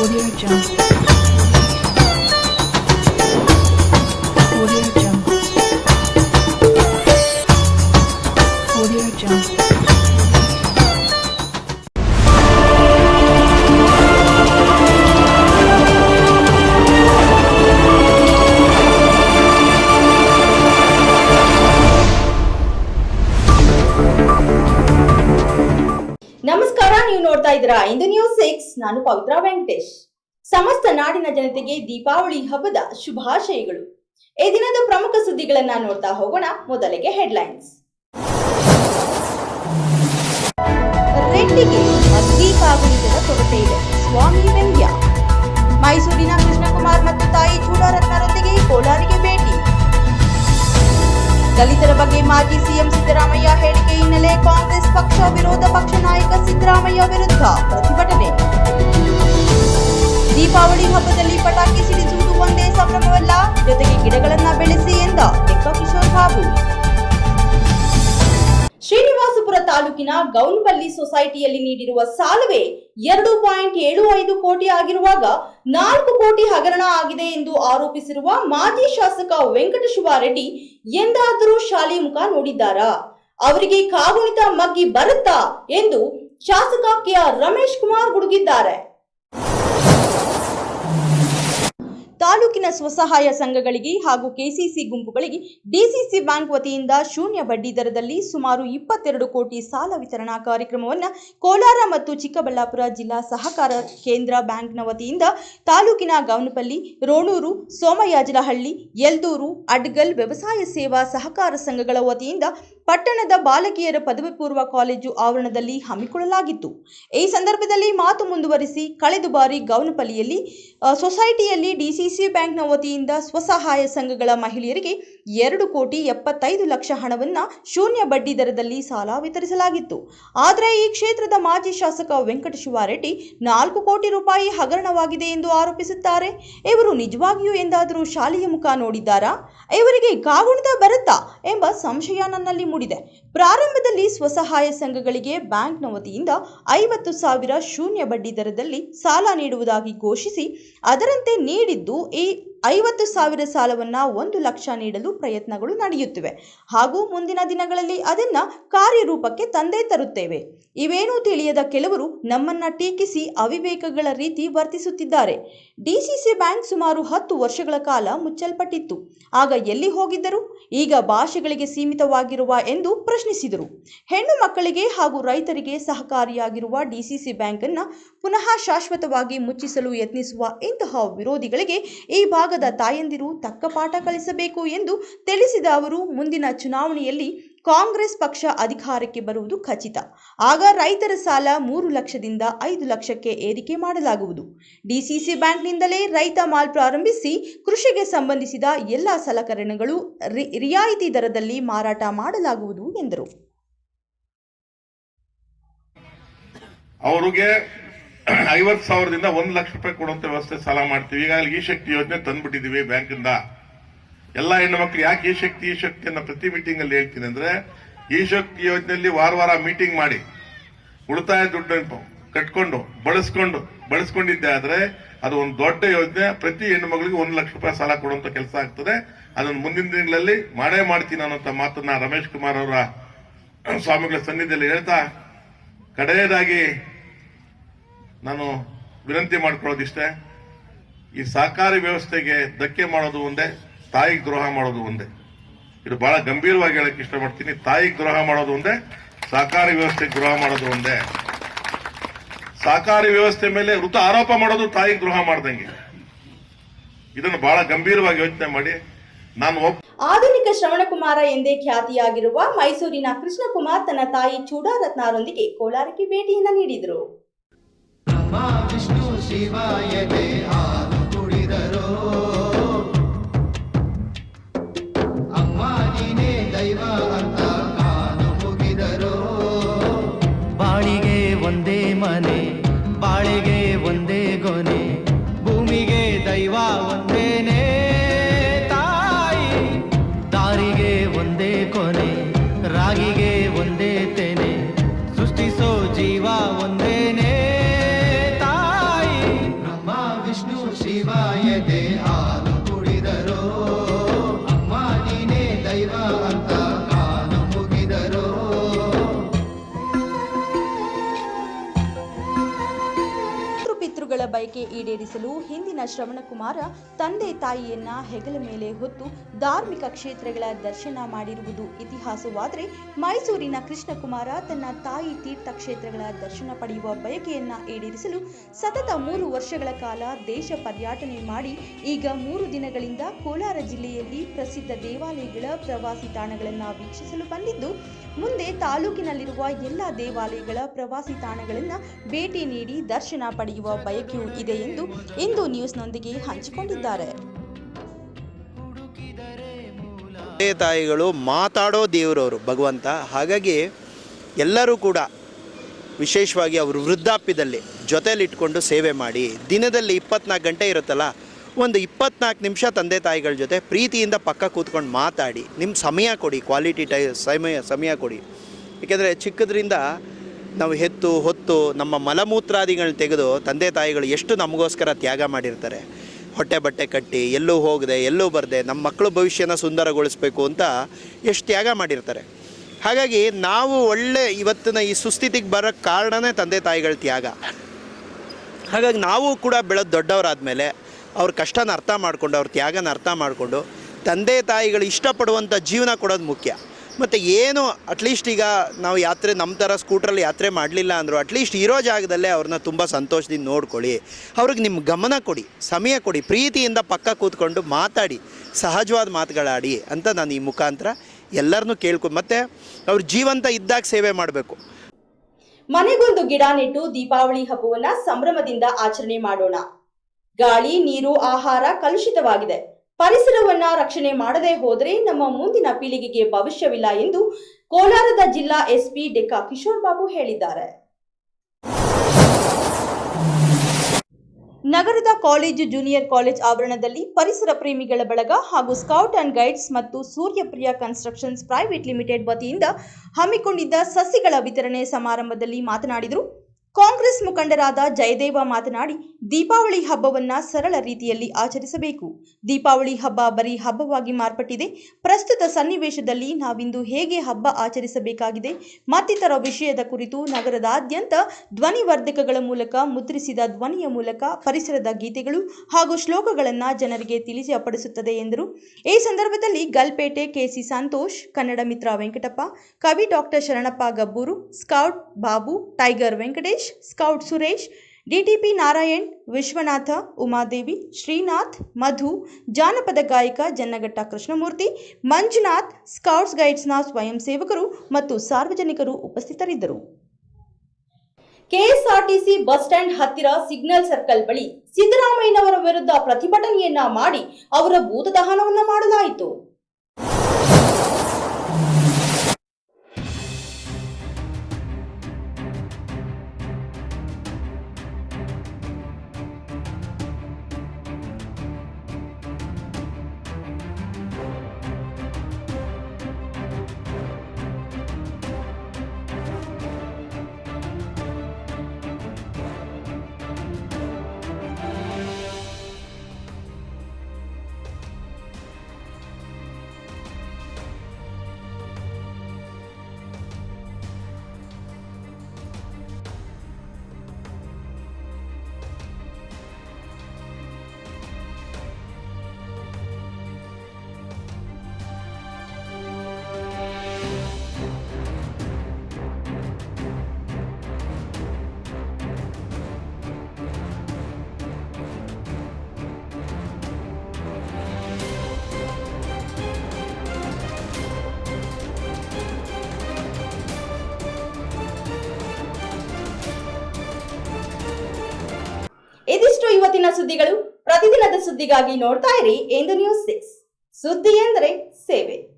Audio Jungle. Audio Jungle. Audio Jungle. ನಮಸ್ಕಾರ ನೀವು ನೋಡ್ತಾ ಇದ್ದೀರಾ ಇಂದು ನ್ಯೂಸ್ ಸಿಕ್ಸ್ ನಾನು ಪವಿತ್ರ ವೆಂಕಟೇಶ್. ಸಮಸ್ತ ನಾಡಿನ ಜನತೆಗೆ ದೀಪಾವಳಿ ಹಬ್ಬದ ಶುಭಾಶಯಗಳು. ಈ ದಿನದ ಪ್ರಮುಖ ಸುದ್ದಿಗಳನ್ನ ನೋಡ್ತಾ ಹೋಗೋಣ. ಮೊದಲಿಗೆ ಹೆಡ್ಲೈನ್ಸ್. ರೆಡ್ಡಿಗೆ ಅಗ್ನಿ ಕಾಗುಣಿತದ ಕೊರತೆ ಇದೆ. ಸ್ವಾಮಿ ವ್ಯಂಗ್ಯ ಮೈಸೂರಿನ ಕೃಷ್ಣಕುಮಾರ್ ಮತ್ತು ತಾಯಿ ಚೂಡಾರತ್ನರೊಂದಿಗೆ ಕೋಲಾರಿಗೆ ಭೇಟಿ. ದಲಿತರ ಬಗ್ಗೆ ಮಾಜಿ ಸಿಎಂ ಸಿದ್ದರಾಮಯ್ಯ ಹೇಳಿಕೆ ಹಿನ್ನೆಲೆ ಕಾಂಗ್ರೆಸ್ ಪಕ್ಷ, ವಿರೋಧ ಪಕ್ಷ ನಾಯಕ ಸಿದ್ದರಾಮಯ್ಯ ವಿರುದ್ಧ ಪ್ರತಿಭಟನೆ. ದೀಪಾವಳಿ ಹಬ್ಬದಲ್ಲಿ ಪಟಾಕಿ ಸಿಡಿಸುವುದು ಒಂದೇ ಸಂಭ್ರಮವಲ್ಲ. ಜೊತೆಗೆ ಗಿಡಗಳನ್ನ ಬೆಳೆಸಿ ಎಂದ ಕಿಶೋರ್ ಬಾಬು. ಶ್ರೀನಿವಾಸಪುರ ತಾಲೂಕಿನ ಗೌನ್ಬಲ್ಲಿ ಸೊಸೈಟಿಯಲ್ಲಿ ನೀಡಿರುವ ಸಾಲವೇ ಎರಡು ಪಾಯಿಂಟ್ ಏಳು ಐದು ಕೋಟಿ ಆಗಿರುವಾಗ ನಾಲ್ಕು ಕೋಟಿ ಹಗರಣ ಆಗಿದೆ ಎಂದು ಆರೋಪಿಸಿರುವ ಮಾಜಿ ಶಾಸಕ ವೆಂಕಟಶಿವಾರೆಡ್ಡಿ ಎಂದಾದರೂ ಶಾಲೆ ಮುಖ ನೋಡಿದ್ದಾರಾ. ಅವರಿಗೆ ಕಾಗುಣಿತ ಮಗ್ಗಿ ಬರುತ್ತಾ ಎಂದು ಶಾಸಕ ಕೆಆರ್ ರಮೇಶ್ ಕುಮಾರ್ ಗುಡುಗಿದ್ದಾರೆ. ತಾಲೂಕಿನ ಸ್ವಸಹಾಯ ಸಂಘಗಳಿಗೆ ಹಾಗೂ ಕೆಸಿಸಿ ಗುಂಪುಗಳಿಗೆ ಡಿಸಿಸಿ ಬ್ಯಾಂಕ್ ವತಿಯಿಂದ ಶೂನ್ಯ ಬಡ್ಡಿ ದರದಲ್ಲಿ ಸುಮಾರು ಇಪ್ಪತ್ತೆರಡು ಕೋಟಿ ಸಾಲ ವಿತರಣಾ ಕಾರ್ಯಕ್ರಮವನ್ನು ಕೋಲಾರ ಮತ್ತು ಚಿಕ್ಕಬಳ್ಳಾಪುರ ಜಿಲ್ಲಾ ಸಹಕಾರ ಕೇಂದ್ರ ಬ್ಯಾಂಕ್ನ ವತಿಯಿಂದ ತಾಲೂಕಿನ ಗೌನಪಲ್ಲಿ, ರೋಣೂರು ಸೋಮಯಾಜಲಹಳ್ಳಿ ಯಲ್ದೂರು, ಅಡ್ಗಲ್ ವ್ಯವಸಾಯ ಸೇವಾ ಸಹಕಾರ ಸಂಘಗಳ ವತಿಯಿಂದ ಪಟ್ಟಣದ ಬಾಲಕಿಯರ ಪದವಿ ಪೂರ್ವ ಕಾಲೇಜು ಆವರಣದಲ್ಲಿ ಹಮ್ಮಿಕೊಳ್ಳಲಾಗಿತ್ತು. ಈ ಸಂದರ್ಭದಲ್ಲಿ ಮಾತು ಮುಂದುವರಿಸಿ ಕಳೆದ ಬಾರಿ ಗೌನಪಲ್ಲಿಯಲ್ಲಿ ಸೊಸೈಟಿಯಲ್ಲಿ ಡಿಸಿಸಿ ಬ್ಯಾಂಕ್ನ ವತಿಯಿಂದ ಸ್ವಸಹಾಯ ಸಂಘಗಳ ಮಹಿಳೆಯರಿಗೆ ಎರಡು ಕೋಟಿ ಎಪ್ಪತ್ತೈದು ಲಕ್ಷ ಹಣವನ್ನು ಶೂನ್ಯ ಬಡ್ಡಿ ದರದಲ್ಲಿ ಸಾಲ ವಿತರಿಸಲಾಗಿತ್ತು. ಆದರೆ ಈ ಕ್ಷೇತ್ರದ ಮಾಜಿ ಶಾಸಕ ವೆಂಕಟಶಿವಾರೆಡ್ಡಿ ನಾಲ್ಕು ಕೋಟಿ ರೂಪಾಯಿ ಹಗರಣವಾಗಿದೆ ಎಂದು ಆರೋಪಿಸುತ್ತಾರೆ. ಇವರು ನಿಜವಾಗಿಯೂ ಎಂದಾದರೂ ಶಾಲೆಯ ಮುಖ ನೋಡಿದ್ದಾರಾ? ಇವರಿಗೆ ಕಾಗುಣಿತ ಬರುತ್ತಾ ಎಂಬ ಸಂಶಯ ನನ್ನಲ್ಲಿ ಮೂಡಿದೆ. ಪ್ರಾರಂಭದಲ್ಲಿ ಸ್ವಸಹಾಯ ಸಂಘಗಳಿಗೆ ಬ್ಯಾಂಕ್ನ ವತಿಯಿಂದ ಐವತ್ತು ಸಾವಿರ ಶೂನ್ಯ ಬಡ್ಡಿ ದರದಲ್ಲಿ ಸಾಲ ನೀಡುವುದಾಗಿ ಘೋಷಿಸಿ ಅದರಂತೆ ನೀಡಿದ್ದು ಈ ಐವತ್ತು ಸಾವಿರ ಸಾಲವನ್ನ ಒಂದು ಲಕ್ಷ ನೀಡಲು ಪ್ರಯತ್ನಗಳು ನಡೆಯುತ್ತಿವೆ. ಹಾಗೂ ಮುಂದಿನ ದಿನಗಳಲ್ಲಿ ಅದನ್ನ ಕಾರ್ಯರೂಪಕ್ಕೆ ತಂದೇ ತರುತ್ತೇವೆ. ಇವೇನೂ ತಿಳಿಯದ ಕೆಲವರು ನಮ್ಮನ್ನ ಟೀಕಿಸಿ ಅವಿವೇಕಗಳ ರೀತಿ ವರ್ತಿಸುತ್ತಿದ್ದಾರೆ. ಡಿಸಿಸಿ ಬ್ಯಾಂಕ್ ಸುಮಾರು ಹತ್ತು ವರ್ಷಗಳ ಕಾಲ ಮುಚ್ಚಲ್ಪಟ್ಟಿತ್ತು. ಆಗ ಎಲ್ಲಿ ಹೋಗಿದ್ದರು? ಈಗ ಭಾಷೆಗಳಿಗೆ ಸೀಮಿತವಾಗಿರುವ ಎಂದು ಪ್ರಶ್ನಿಸಿದರು. ಹೆಣ್ಣು ಮಕ್ಕಳಿಗೆ ಹಾಗೂ ರೈತರಿಗೆ ಸಹಕಾರಿಯಾಗಿರುವ ಡಿಸಿಸಿ ಬ್ಯಾಂಕ್ ಅನ್ನ ಪುನಃ ಶಾಶ್ವತವಾಗಿ ಮುಚ್ಚಿಸಲು ಯತ್ನಿಸುವ ಇಂತಹ ವಿರೋಧಿಗಳಿಗೆ ಈ ಭಾಗದ ತಾಯಂದಿರು ತಕ್ಕ ಪಾಠ ಕಲಿಸಬೇಕು ಎಂದು ತಿಳಿಸಿದ ಅವರು, ಮುಂದಿನ ಚುನಾವಣೆಯಲ್ಲಿ ಕಾಂಗ್ರೆಸ್ ಪಕ್ಷ ಅಧಿಕಾರಕ್ಕೆ ಬರುವುದು ಖಚಿತ. ಆಗ ರೈತರ ಸಾಲ ಮೂರು ಲಕ್ಷದಿಂದ ಐದು ಲಕ್ಷಕ್ಕೆ ಏರಿಕೆ ಮಾಡಲಾಗುವುದು. ಡಿಸಿಸಿ ಬ್ಯಾಂಕ್ನಿಂದಲೇ ರೈತ ಮಾಲ್ ಪ್ರಾರಂಭಿಸಿ ಕೃಷಿಗೆ ಸಂಬಂಧಿಸಿದ ಎಲ್ಲ ಸಲಕರಣೆಗಳು ರಿಯಾಯಿತಿ ದರದಲ್ಲಿ ಮಾರಾಟ ಮಾಡಲಾಗುವುದು ಎಂದರು. ಐವತ್ತು ಸಾವಿರದಿಂದ ಒಂದು ಲಕ್ಷ ರೂಪಾಯಿ ಕೊಡುವಂತ ವ್ಯವಸ್ಥೆ ಸಾಲ ಮಾಡ್ತೀವಿ. ಈಗಾಗಲೇ ಈ ಶಕ್ತಿ ಯೋಜನೆ ತಂದ್ಬಿಟ್ಟಿದೀವಿ ಬ್ಯಾಂಕಿಂದ. ಎಲ್ಲ ಹೆಣ್ಣು ಮಕ್ಕಳು ಯಾಕೆ ಈ ಶಕ್ತಿ ಈ ಶಕ್ತಿ ಅನ್ನೋ ಪ್ರತಿ ಮೀಟಿಂಗ್ ಅಲ್ಲಿ ಹೇಳ್ತೀನಿ ಅಂದ್ರೆ, ಈ ಶಕ್ತಿ ಯೋಜನೆಯಲ್ಲಿ ವಾರ ವಾರ ಮೀಟಿಂಗ್ ಮಾಡಿ, ಉಳಿತಾಯ ದುಡ್ಡು ಕಟ್ಕೊಂಡು, ಬಳಸ್ಕೊಂಡು, ಬಳಸ್ಕೊಂಡಿದ್ದೆ ಆದ್ರೆ ಅದು ಒಂದು ದೊಡ್ಡ ಯೋಜನೆ, ಪ್ರತಿ ಹೆಣ್ಣು ಮಗಳಿಗೆ ಒಂದು ಲಕ್ಷ ರೂಪಾಯಿ ಸಾಲ ಕೊಡುವಂತ ಕೆಲಸ ಆಗ್ತದೆ. ಅದನ್ನು ಮುಂದಿನ ದಿನಗಳಲ್ಲಿ ಮಾಡೇ ಮಾಡ್ತೀನಿ ಅನ್ನೋಂಥ ಮಾತನ್ನ ರಮೇಶ್ ಕುಮಾರ್ ಅವರ ಸ್ವಾಮಿಗಳ ಸನ್ನಿಧಿಯಲ್ಲಿ ಹೇಳ್ತಾ, ಕಡೆಯದಾಗಿ ನಾನು ವಿನಂತಿ ಮಾಡ್ಕೊಳ್ಳೋದಿಷ್ಟೇ, ಈ ಸಹಕಾರಿ ವ್ಯವಸ್ಥೆಗೆ ಧಕ್ಕೆ ಮಾಡೋದು ಒಂದೇ, ತಾಯಿಗೆ ದ್ರೋಹ ಮಾಡೋದು ಒಂದೇ. ಇದು ಬಹಳ ಗಂಭೀರವಾಗಿ ಹೇಳಕ್ ಇಷ್ಟಪಡ್ತೀನಿ. ತಾಯಿಗೆ ದ್ರೋಹ ಮಾಡೋದು ಒಂದೇ, ಸಹಕಾರಿ ವ್ಯವಸ್ಥೆಗೆ ದ್ರೋಹ ಮಾಡೋದು ಒಂದೇ. ಸಹಕಾರಿ ವ್ಯವಸ್ಥೆ ಮೇಲೆ ಋತು ಆರೋಪ ಮಾಡೋದು ತಾಯಿಗೆ ದ್ರೋಹ ಮಾಡ್ದಂಗೆ. ಇದನ್ನು ಬಹಳ ಗಂಭೀರವಾಗಿ ಯೋಚನೆ ಮಾಡಿ, ನಾನು ಆಧುನಿಕ ಶ್ರವಣಕುಮಾರ ಎಂದೇ ಖ್ಯಾತಿಯಾಗಿರುವ ಮೈಸೂರಿನ ಕೃಷ್ಣಕುಮಾರ್ ತನ್ನ ತಾಯಿ ಚೂಡಾರತ್ನಾರೊಂದಿಗೆ ಕೋಲಾರಕ್ಕೆ ಭೇಟಿಯನ್ನ ನೀಡಿದರು. ಬ್ರಹ್ಮ ವಿಷ್ಣು ಶಿವಾಯತೆ ಹಾಲು ಕುಡಿದರೋ. ಅಮ್ಮ ನೀನೇ ದೈವ ಗುರುಗಳ ಬಯಕೆ ಈಡೇರಿಸಲು ಹಿಂದಿನ ಶ್ರವಣಕುಮಾರ ತಂದೆ ತಾಯಿಯನ್ನ ಹೆಗಲ ಮೇಲೆ ಹೊತ್ತು ಧಾರ್ಮಿಕ ಕ್ಷೇತ್ರಗಳ ದರ್ಶನ ಮಾಡಿರುವುದು ಇತಿಹಾಸವಾದರೆ ಮೈಸೂರಿನ ಕೃಷ್ಣಕುಮಾರ ತನ್ನ ತಾಯಿ ತೀರ್ಥಕ್ಷೇತ್ರಗಳ ದರ್ಶನ ಪಡೆಯುವ ಬಯಕೆಯನ್ನ ಈಡೇರಿಸಲು ಸತತ ಮೂರು ವರ್ಷಗಳ ಕಾಲ ದೇಶ ಪರ್ಯಟನೆ ಮಾಡಿ ಈಗ ಮೂರು ದಿನಗಳಿಂದ ಕೋಲಾರ ಜಿಲ್ಲೆಯಲ್ಲಿ ಪ್ರಸಿದ್ಧ ದೇವಾಲಯಗಳ ಪ್ರವಾಸಿ ತಾಣಗಳನ್ನು ವೀಕ್ಷಿಸಲು ಬಂದಿದ್ದು, ಮುಂದೆ ತಾಲೂಕಿನಲ್ಲಿರುವ ಎಲ್ಲ ದೇವಾಲಯಗಳ ಪ್ರವಾಸಿ ತಾಣಗಳನ್ನು ಭೇಟಿ ನೀಡಿ ದರ್ಶನ ಪಡೆಯುವ ಬಯಕೆಯೂ ಇದೆ ಎಂದು ಇಂದು ನ್ಯೂಸ್ನೊಂದಿಗೆ ಹಂಚಿಕೊಂಡಿದ್ದಾರೆ. ತಾಯಿಗಳು ಮಾತಾಡೋ ದೇವರವರು, ಭಗವಂತ. ಹಾಗಾಗಿ ಎಲ್ಲರೂ ಕೂಡ ವಿಶೇಷವಾಗಿ ಅವರು ವೃದ್ಧಾಪ್ಯದಲ್ಲಿ ಜೊತೆಲಿಟ್ಕೊಂಡು ಸೇವೆ ಮಾಡಿ, ದಿನದಲ್ಲಿ ಇಪ್ಪತ್ನಾಲ್ಕು ಗಂಟೆ ಇರುತ್ತಲ್ಲ, ಒಂದು ಇಪ್ಪತ್ನಾಲ್ಕು ನಿಮಿಷ ತಂದೆ ತಾಯಿಗಳ ಜೊತೆ ಪ್ರೀತಿಯಿಂದ ಪಕ್ಕ ಕೂತ್ಕೊಂಡು ಮಾತಾಡಿ ನಿಮ್ಮ ಸಮಯ ಕೊಡಿ ಕ್ವಾಲಿಟಿ ಟೈ, ಸಮಯ ಸಮಯ ಕೊಡಿ. ಏಕೆಂದರೆ ಚಿಕ್ಕದ್ರಿಂದ ನಾವು ಹೆತ್ತು, ಹೊತ್ತು ನಮ್ಮ ಮಲಮೂತ್ರಾದಿಗಳನ್ನ ತೆಗೆದು ತಂದೆ ತಾಯಿಗಳು ಎಷ್ಟು ನಮಗೋಸ್ಕರ ತ್ಯಾಗ ಮಾಡಿರ್ತಾರೆ. ಹೊಟ್ಟೆ ಬಟ್ಟೆ ಕಟ್ಟಿ, ಎಲ್ಲೂ ಹೋಗದೆ, ಎಲ್ಲೂ ಬರದೆ, ನಮ್ಮ ಮಕ್ಕಳ ಭವಿಷ್ಯನ ಸುಂದರಗೊಳಿಸ್ಬೇಕು ಅಂತ ಎಷ್ಟು ತ್ಯಾಗ ಮಾಡಿರ್ತಾರೆ. ಹಾಗಾಗಿ ನಾವು ಒಳ್ಳೆ ಇವತ್ತಿನ ಈ ಸುಸ್ಥಿತಿಗೆ ಬರೋಕ್ಕೆ ಕಾರಣನೇ ತಂದೆ ತಾಯಿಗಳ ತ್ಯಾಗ. ಹಾಗಾಗಿ ನಾವು ಕೂಡ ಬೆಳೆದು ದೊಡ್ಡವರಾದಮೇಲೆ ಅವ್ರ ಕಷ್ಟನ ಅರ್ಥ ಮಾಡಿಕೊಂಡು, ಅವ್ರ ತ್ಯಾಗನ ಅರ್ಥ ಮಾಡಿಕೊಂಡು ತಂದೆ ತಾಯಿಗಳು ಇಷ್ಟಪಡುವಂಥ ಜೀವನ ಕೊಡೋದು ಮುಖ್ಯ. ಮತ್ತು ಏನು ಅಟ್ಲೀಸ್ಟ್ ಈಗ ನಾವು ಯಾತ್ರೆ ನಮ್ಮ ಥರ ಸ್ಕೂಟ್ರಲ್ಲಿ ಯಾತ್ರೆ ಮಾಡಲಿಲ್ಲ ಅಂದರು ಅಟ್ಲೀಸ್ಟ್ ಇರೋ ಜಾಗದಲ್ಲೇ ಅವ್ರನ್ನ ತುಂಬ ಸಂತೋಷದಿಂದ ನೋಡ್ಕೊಳ್ಳಿ. ಅವ್ರಿಗೆ ನಿಮ್ಮ ಗಮನ ಕೊಡಿ, ಸಮಯ ಕೊಡಿ, ಪ್ರೀತಿಯಿಂದ ಪಕ್ಕ ಕೂತ್ಕೊಂಡು ಮಾತಾಡಿ, ಸಹಜವಾದ ಮಾತುಗಳಾಡಿ ಅಂತ ನಾನು ಈ ಮುಖಾಂತರ ಎಲ್ಲರನ್ನೂ ಕೇಳ್ಕೊ, ಮತ್ತು ಅವ್ರ ಜೀವಂತ ಇದ್ದಾಗ ಸೇವೆ ಮಾಡಬೇಕು. ಮನೆಗೊಂದು ಗಿಡ ನೆಟ್ಟು ದೀಪಾವಳಿ ಹಬ್ಬವನ್ನ ಸಂಭ್ರಮದಿಂದ ಆಚರಣೆ ಮಾಡೋಣ. ಗಾಳಿ, ನೀರು, ಆಹಾರ ಕಲುಷಿತವಾಗಿದೆ. ಪರಿಸರವನ್ನ ರಕ್ಷಣೆ ಮಾಡದೇ ಹೋದರೆ ನಮ್ಮ ಮುಂದಿನ ಪೀಳಿಗೆಗೆ ಭವಿಷ್ಯವಿಲ್ಲ ಎಂದು ಕೋಲಾರದ ಜಿಲ್ಲಾ ಎಸ್ಪಿ ಡೆಕ್ಕಾ ಕಿಶೋರ್ ಬಾಬು ಹೇಳಿದ್ದಾರೆ. ನಗರದ ಕಾಲೇಜು ಜೂನಿಯರ್ ಕಾಲೇಜ್ ಆವರಣದಲ್ಲಿ ಪರಿಸರ ಪ್ರೇಮಿಗಳ ಬಳಗ ಹಾಗೂ ಸ್ಕೌಟ್ ಅಂಡ್ ಗೈಡ್ಸ್ ಮತ್ತು ಸೂರ್ಯಪ್ರಿಯ ಕನ್ಸ್ಟ್ರಕ್ಷನ್ಸ್ ಪ್ರೈವೇಟ್ ಲಿಮಿಟೆಡ್ ವತಿಯಿಂದ ಹಮ್ಮಿಕೊಂಡಿದ್ದ ಸಸಿಗಳ ವಿತರಣೆ ಸಮಾರಂಭದಲ್ಲಿ ಮಾತನಾಡಿದರು. ಕಾಂಗ್ರೆಸ್ ಮುಖಂಡರಾದ ಜಯದೇವ ಮಾತನಾಡಿ, ದೀಪಾವಳಿ ಹಬ್ಬವನ್ನ ಸರಳ ರೀತಿಯಲ್ಲಿ ಆಚರಿಸಬೇಕು. ದೀಪಾವಳಿ ಹಬ್ಬ ಬರೀ ಹಬ್ಬವಾಗಿ ಮಾರ್ಪಟ್ಟಿದೆ. ಪ್ರಸ್ತುತ ಸನ್ನಿವೇಶದಲ್ಲಿ ನಾವಿಂದು ಹೇಗೆ ಹಬ್ಬ ಆಚರಿಸಬೇಕಾಗಿದೆ, ಮತ್ತಿತರ ವಿಷಯದ ಕುರಿತು ನಗರದಾದ್ಯಂತ ಧ್ವನಿವರ್ಧಕಗಳ ಮೂಲಕ, ಮುದ್ರಿಸಿದ ಧ್ವನಿಯ ಮೂಲಕ ಪರಿಸರದ ಗೀತೆಗಳು ಹಾಗೂ ಶ್ಲೋಕಗಳನ್ನು ಜನರಿಗೆ ತಿಳಿಸಪಡಿಸುತ್ತದೆ ಎಂದರು. ಈ ಸಂದರ್ಭದಲ್ಲಿ ಗಲ್ಪೇಟೆ ಕೆಸಿ ಸಂತೋಷ್, ಕನ್ನಡ ಮಿತ್ರ ವೆಂಕಟಪ್ಪ, ಕವಿ doctor Sharanappa Gabburu, scout Babu, tiger Venkatesh scout Suresh DTP Narayan, Vishwanatha, Umadevi, Srinath, Madhu, ಜಾನಪದ ಗಾಯಕ ಜನ್ನಘಟ್ಟ ಕೃಷ್ಣಮೂರ್ತಿ, ಮಂಜುನಾಥ್, ಸ್ಕೌಟ್ಸ್ ಗೈಡ್ಸ್ನ ಸ್ವಯಂ ಸೇವಕರು ಮತ್ತು ಸಾರ್ವಜನಿಕರು ಉಪಸ್ಥಿತರಿದ್ದರು. ಕೆಎಸ್ಆರ್ಟಿಸಿ ಬಸ್ ಸ್ಟ್ಯಾಂಡ್ ಹತ್ತಿರ ಸಿಗ್ನಲ್ ಸರ್ಕಲ್ ಬಳಿ ಸಿದ್ದರಾಮಯ್ಯನವರ ವಿರುದ್ಧ ಪ್ರತಿಭಟನೆಯನ್ನ ಮಾಡಿ ಅವರ ಭೂತದಹನವನ್ನ ಮಾಡಲಾಯಿತು. ಸುದ್ದಿಗಳು ಪ್ರತಿದಿನದ ಸುದ್ದಿಗಾಗಿ ನೋಡ್ತಾ ಇರಿ ಎಂದು ನ್ಯೂಸ್ ಸಿಕ್ಸ್ ಸುದ್ದಿ ಎಂದರೆ ಸೇವೆ.